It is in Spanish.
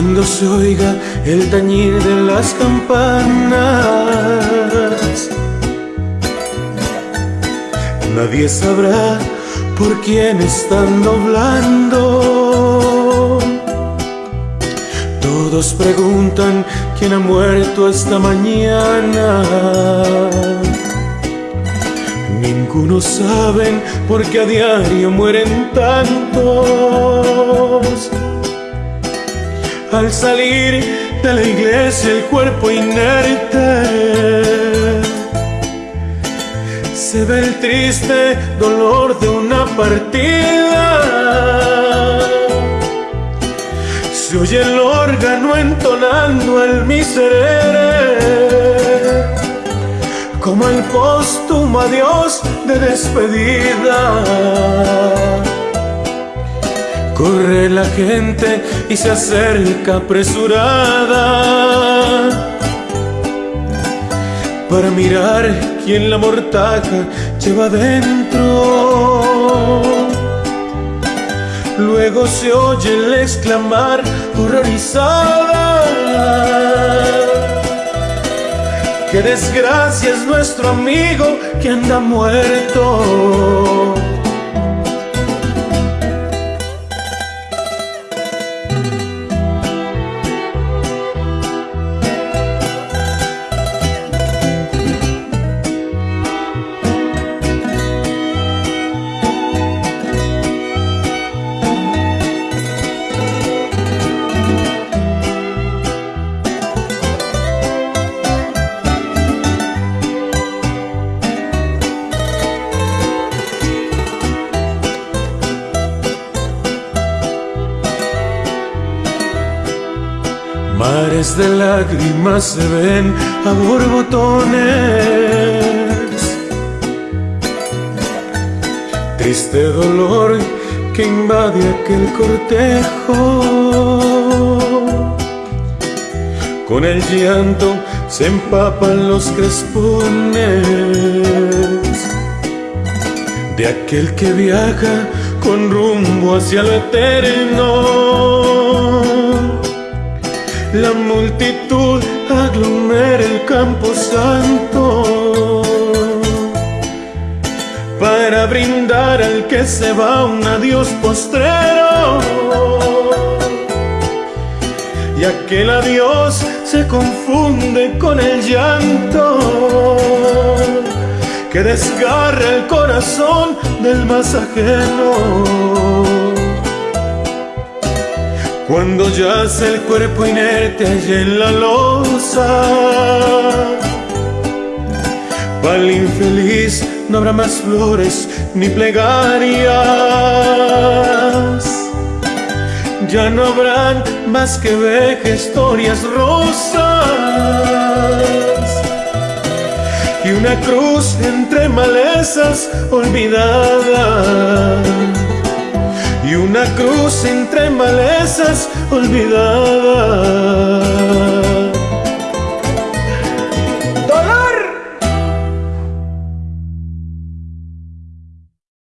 cuando se oiga el tañir de las campanas. Nadie sabrá por quién están doblando. Todos preguntan quién ha muerto esta mañana. Ninguno saben por qué a diario mueren tantos. Al salir de la iglesia el cuerpo inerte se ve el triste dolor de una partida. Se oye el órgano entonando el miserere, como el póstumo adiós de despedida. Corre la gente y se acerca apresurada para mirar quién la mortaja lleva dentro. Luego se oye el exclamar horrorizada. Qué desgracia es nuestro amigo que anda muerto. Mares de lágrimas se ven a borbotones. Triste dolor que invade aquel cortejo. Con el llanto se empapan los crespones de aquel que viaja con rumbo hacia lo eterno. La multitud aglomera el campo santo para brindar al que se va un adiós postrero. Y aquel adiós se confunde con el llanto que desgarra el corazón del más ajeno. Cuando yace el cuerpo inerte allí en la losa, para el infeliz no habrá más flores ni plegarias. Ya no habrán más que vejestorias rosas y una cruz entre malezas olvidadas y una cruz entre malezas olvidadas.